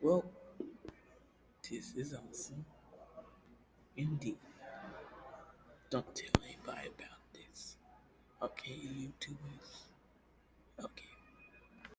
Well, this is awesome. Indeed. Don't tell anybody about this. Okay, YouTubers?